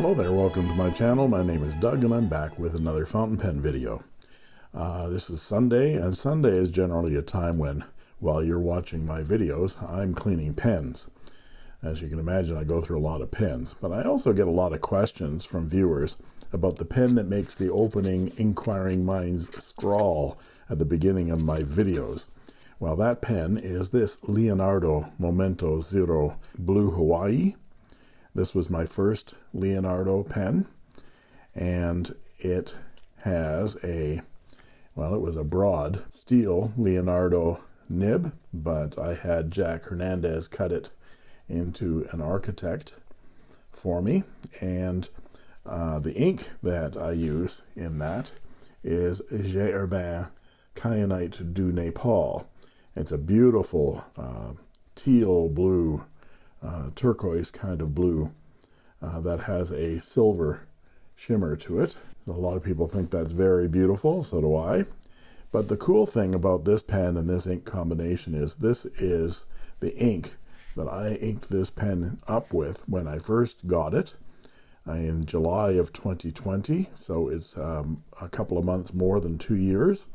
Hello there, welcome to my channel. My name is Doug and I'm back with another fountain pen video. Uh, this is Sunday and Sunday is generally a time when while you're watching my videos I'm cleaning pens. As you can imagine I go through a lot of pens but I also get a lot of questions from viewers about the pen that makes the opening inquiring minds scrawl at the beginning of my videos. Well that pen is this Leonardo Momento Zero Blue Hawaii this was my first Leonardo pen and it has a well it was a broad steel Leonardo nib but I had Jack Hernandez cut it into an architect for me and uh, the ink that I use in that is J. Herbin Kyanite du Nepal it's a beautiful uh, teal blue uh, turquoise kind of blue uh, that has a silver shimmer to it. A lot of people think that's very beautiful, so do I. But the cool thing about this pen and this ink combination is this is the ink that I inked this pen up with when I first got it uh, in July of 2020. So it's um, a couple of months more than two years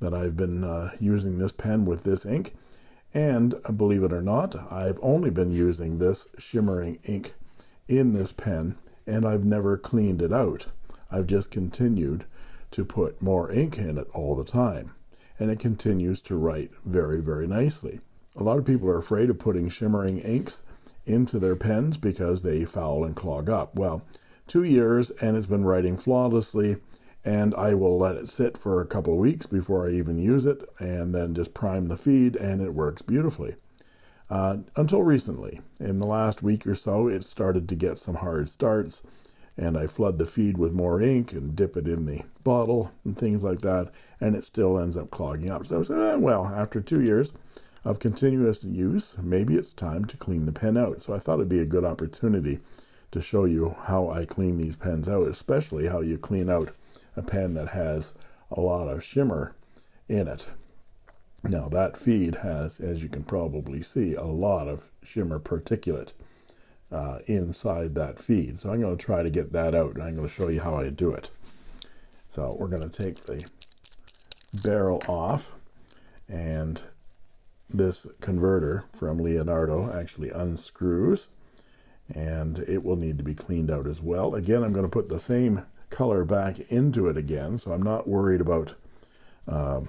that I've been uh, using this pen with this ink and believe it or not I've only been using this shimmering ink in this pen and I've never cleaned it out. I've just continued to put more ink in it all the time and it continues to write very very nicely. A lot of people are afraid of putting shimmering inks into their pens because they foul and clog up. Well two years and it's been writing flawlessly and I will let it sit for a couple of weeks before I even use it and then just prime the feed and it works beautifully. Uh, until recently in the last week or so it started to get some hard starts and I flood the feed with more ink and dip it in the bottle and things like that and it still ends up clogging up. So I said eh, well after two years of continuous use maybe it's time to clean the pen out. So I thought it'd be a good opportunity to show you how I clean these pens out especially how you clean out a pen that has a lot of shimmer in it. Now that feed has as you can probably see a lot of shimmer particulate uh, inside that feed. So I'm going to try to get that out and I'm going to show you how I do it. So we're going to take the barrel off and this converter from Leonardo actually unscrews and it will need to be cleaned out as well. Again I'm going to put the same color back into it again so I'm not worried about um,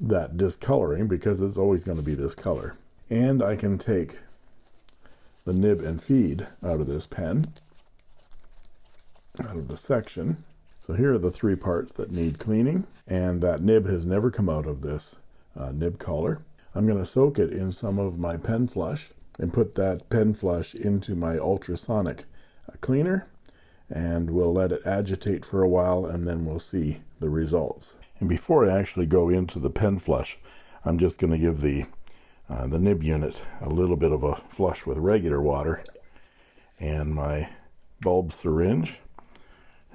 that discoloring because it's always going to be this color. And I can take the nib and feed out of this pen out of the section. So here are the three parts that need cleaning and that nib has never come out of this uh, nib collar. I'm going to soak it in some of my pen flush and put that pen flush into my ultrasonic uh, cleaner and we'll let it agitate for a while and then we'll see the results. And before I actually go into the pen flush I'm just going to give the uh, the nib unit a little bit of a flush with regular water and my bulb syringe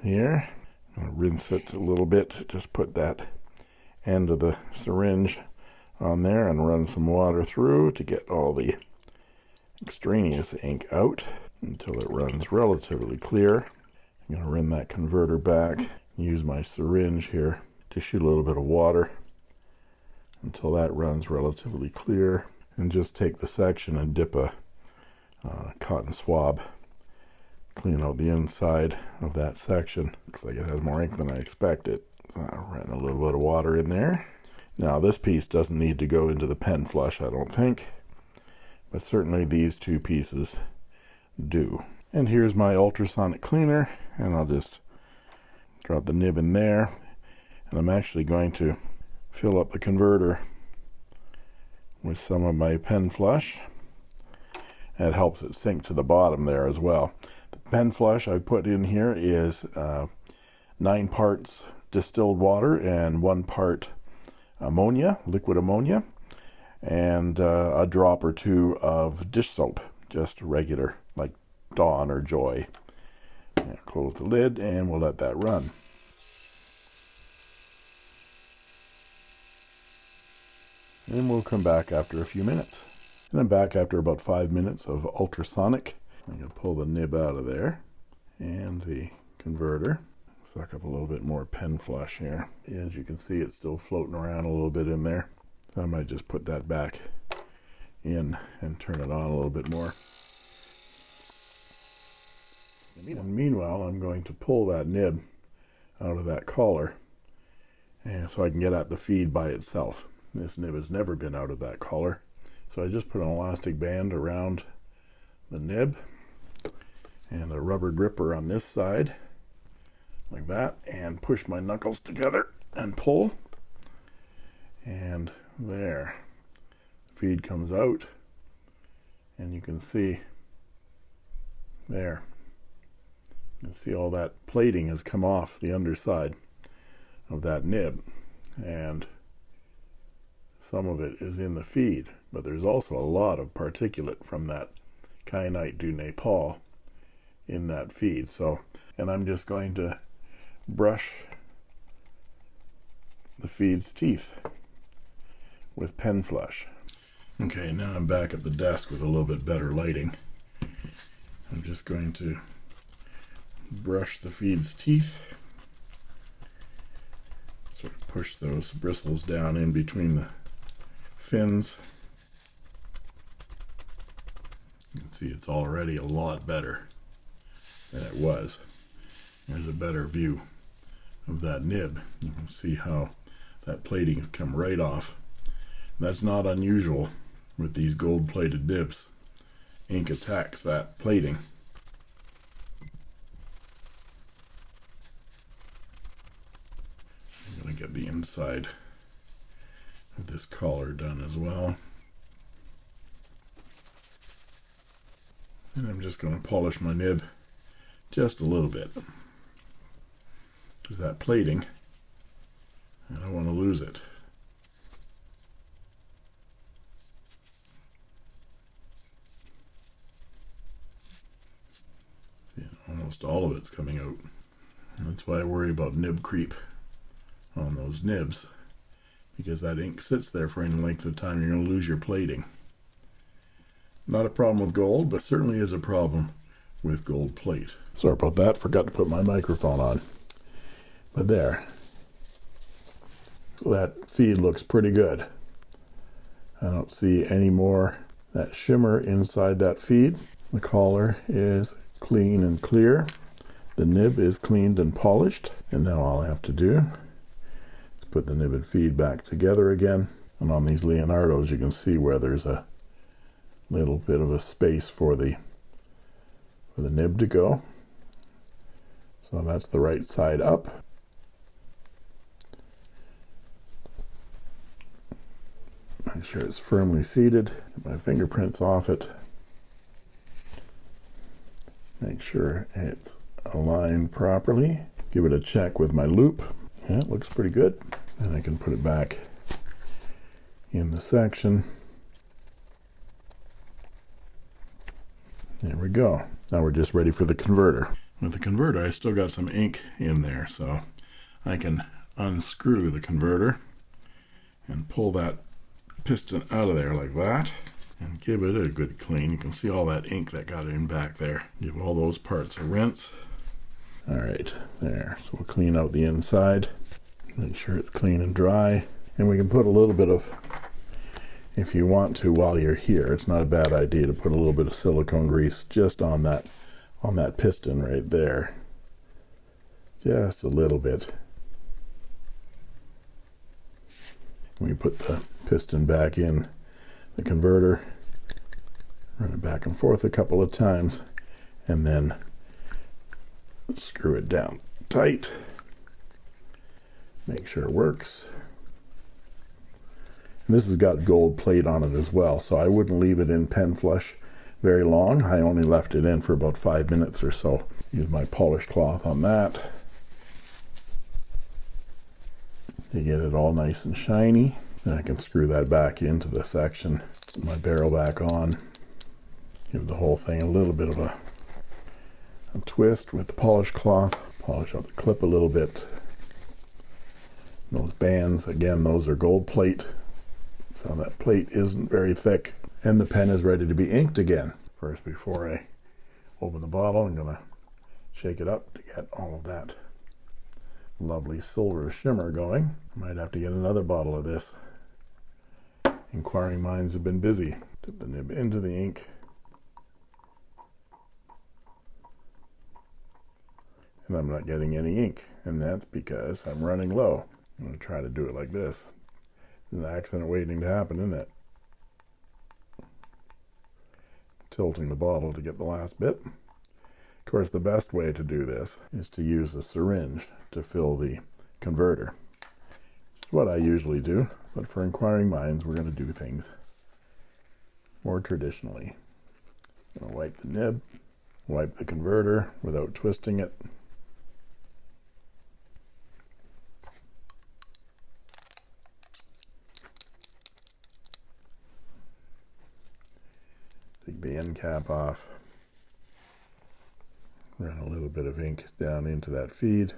here. Rinse it a little bit just put that end of the syringe on there and run some water through to get all the extraneous ink out until it runs relatively clear I'm going to run that converter back use my syringe here to shoot a little bit of water until that runs relatively clear and just take the section and dip a uh, cotton swab clean out the inside of that section. Looks like it has more ink than I expected. So I ran a little bit of water in there. Now this piece doesn't need to go into the pen flush I don't think but certainly these two pieces do. And here's my ultrasonic cleaner and I'll just drop the nib in there. And I'm actually going to fill up the converter with some of my pen flush. And it helps it sink to the bottom there as well. The pen flush I put in here is uh, nine parts distilled water and one part ammonia liquid ammonia and uh, a drop or two of dish soap. Just regular like Dawn or Joy close the lid and we'll let that run. And we'll come back after a few minutes. And I'm back after about five minutes of ultrasonic. I'm going to pull the nib out of there and the converter. Suck up a little bit more pen flush here. As you can see it's still floating around a little bit in there. I might just put that back in and turn it on a little bit more and meanwhile I'm going to pull that nib out of that collar and so I can get at the feed by itself. This nib has never been out of that collar. So I just put an elastic band around the nib and a rubber gripper on this side like that and push my knuckles together and pull. And there feed comes out and you can see there you see all that plating has come off the underside of that nib. And some of it is in the feed but there's also a lot of particulate from that kyanite du Nepal in that feed. So and I'm just going to brush the feed's teeth with pen flush. Okay now I'm back at the desk with a little bit better lighting. I'm just going to brush the feed's teeth. Sort of push those bristles down in between the fins. You can see it's already a lot better than it was. There's a better view of that nib. You can see how that plating has come right off. That's not unusual with these gold plated nibs. Ink attacks that plating I'm going to get the inside of this collar done as well. And I'm just going to polish my nib just a little bit. Because that plating I don't want to lose it. Almost all of it's coming out. That's why I worry about nib creep on those nibs because that ink sits there for any length of time. You're going to lose your plating. Not a problem with gold but certainly is a problem with gold plate. Sorry about that. Forgot to put my microphone on. But there. That feed looks pretty good. I don't see any more that shimmer inside that feed. The collar is clean and clear. The nib is cleaned and polished. And now all I have to do put the nib and feed back together again. And on these Leonardos you can see where there's a little bit of a space for the for the nib to go. So that's the right side up. Make sure it's firmly seated. Get my fingerprints off it. Make sure it's aligned properly. Give it a check with my loupe yeah it looks pretty good. And I can put it back in the section. There we go. Now we're just ready for the converter. With the converter I still got some ink in there so I can unscrew the converter and pull that piston out of there like that and give it a good clean. You can see all that ink that got in back there. Give all those parts a rinse all right there. So we'll clean out the inside make sure it's clean and dry. And we can put a little bit of if you want to while you're here it's not a bad idea to put a little bit of silicone grease just on that on that piston right there. Just a little bit. We put the piston back in the converter run it back and forth a couple of times and then screw it down tight. Make sure it works. And this has got gold plate on it as well so I wouldn't leave it in pen flush very long. I only left it in for about five minutes or so. Use my polished cloth on that to get it all nice and shiny. And I can screw that back into the section my barrel back on give the whole thing a little bit of a a twist with the polished cloth polish up the clip a little bit those bands again those are gold plate so that plate isn't very thick and the pen is ready to be inked again first before I open the bottle I'm gonna shake it up to get all of that lovely silver shimmer going. Might have to get another bottle of this. Inquiring minds have been busy. Dip the nib into the ink. I'm not getting any ink. And that's because I'm running low. I'm going to try to do it like this. An accident waiting to happen, isn't it? Tilting the bottle to get the last bit. Of course, the best way to do this is to use a syringe to fill the converter. It's what I usually do, but for inquiring minds, we're going to do things more traditionally. I'm going to wipe the nib, wipe the converter without twisting it. End cap off. Run a little bit of ink down into that feed.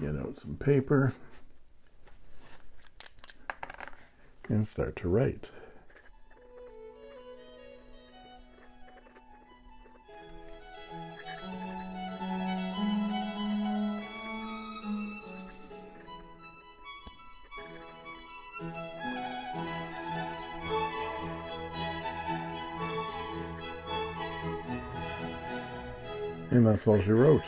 Get out some paper. And start to write. And that's all she wrote.